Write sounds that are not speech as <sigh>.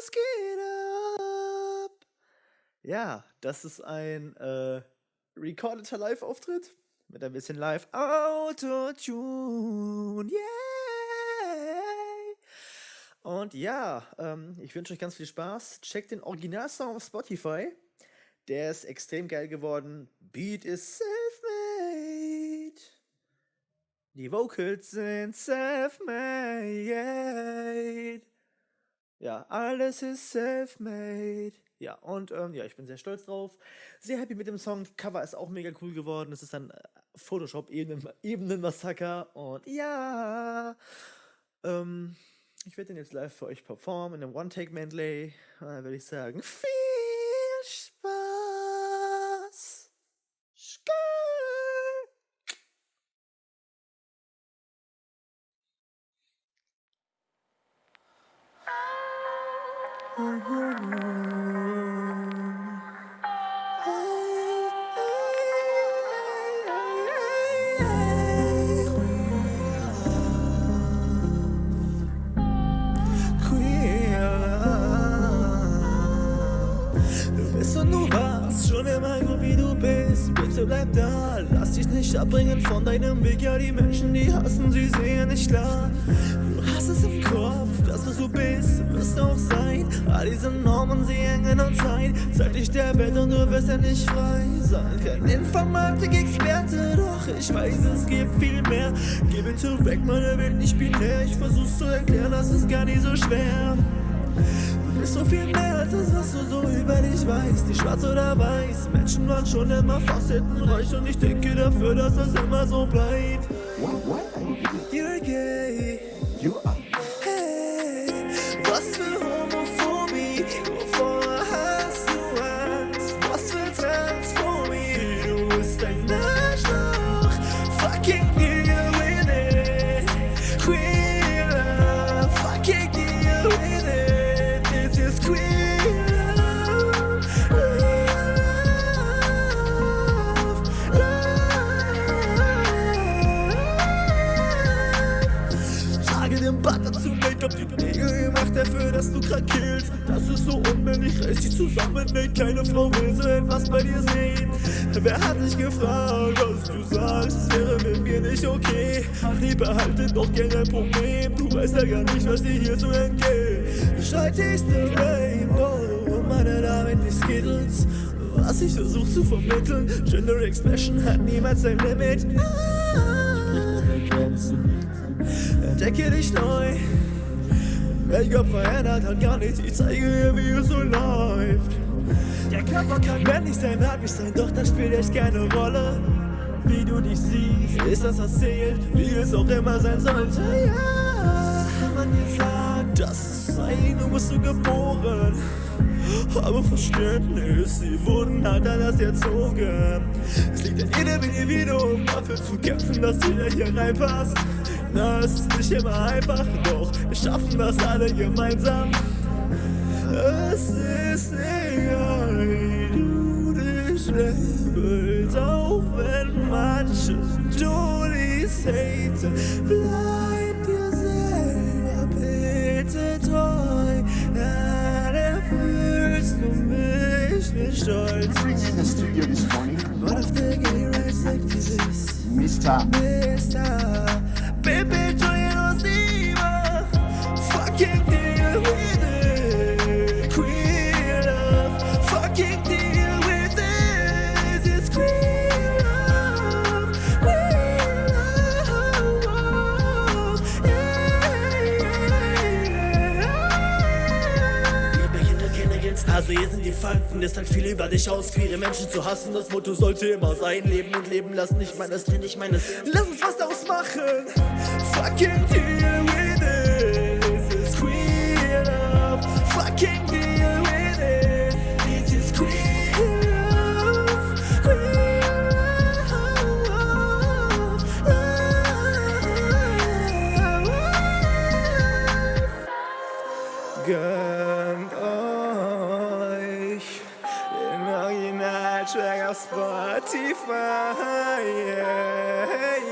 was geht ab? Ja, das ist ein äh, recordeter Live-Auftritt mit ein bisschen Live Autotune. Yay! Und ja, ähm, ich wünsche euch ganz viel Spaß. Checkt den Originalsong auf Spotify. Der ist extrem geil geworden. Beat ist self-made. Die Vocals sind self-made. Ja, alles ist self-made. Ja, und ähm, ja, ich bin sehr stolz drauf. Sehr happy mit dem Song. Cover ist auch mega cool geworden. Es ist ein äh, Photoshop-Ebenen-Massaker. Und ja, ähm, ich werde den jetzt live für euch performen in einem One-Take-Medley. Da würde ich sagen, <laughs> viel Spaß. Skr Du schon immer gut wie du bist. Bitte bleib da, lass dich nicht abbringen von deinem Weg. Ja, die Menschen, die hassen, sie sehen nicht klar. Du hast es im Kopf, das was du bist, wirst du auch sein. All diese Normen, sie hängen uns ein. Zeig dich der Welt und du wirst ja nicht frei sein. Kein Informatik-Experte, doch ich weiß, es gibt viel mehr. Gib it weg, meine Welt nicht binär. Ich versuch's zu erklären, das ist gar nicht so schwer. Du bist so viel mehr als das, was du so über dich weißt. Die schwarz oder weiß, Menschen waren schon immer facettenreich und ich denke dafür, dass das immer so bleibt. You're gay. You are. Grad killst. Das ist so unmännlich, reiß dich zusammen, ey, kleine Frau will so etwas bei dir sehen. Wer hat dich gefragt, was du sagst, es wäre mit mir nicht okay. Die behalte doch gerne ein Problem, du weißt ja gar nicht, was dir hier so entgeht. Schreit ist the Rainbow, meine Damen, die Skittles. Was ich versuch zu vermitteln, Gender Expression hat niemals ein Limit. Ah. Entdecke dich neu. Make-up verändert hat gar nichts, ich zeige dir, wie es so läuft. Der Körper kann männlich sein, weiblich sein, doch das spielt echt keine Rolle. Wie du dich siehst, ist das erzählt, wie es auch immer sein sollte. Ja, man dir sagt, das ist sein, du bist so geboren. Aber Verständnis, sie wurden halt anders erzogen. Es liegt an jedem Individuum, dafür zu kämpfen, dass jeder hier reinpasst. Na, es ist nicht immer einfach, doch wir schaffen das alle gemeinsam. Es ist egal, wie du dich labelst, auch wenn manche Dullis haten. Bleib dir selber bitte treu, dann erfüllst du mich mit Stolz. In the studio this morning, One of the gay rights activists, Mr. Mr. Pepe Also hier sind die Fakten, es sagt viel über dich aus, queere Menschen zu hassen. Das Motto sollte immer sein, leben und leben lassen. Ich meine, das bin ich meine, lass uns was daraus machen. Fucking deal with it. This is queer love. Fucking deal with it. This is queer love. Queer love. Gönnt Original-Track auf Spotify. Yeah, yeah.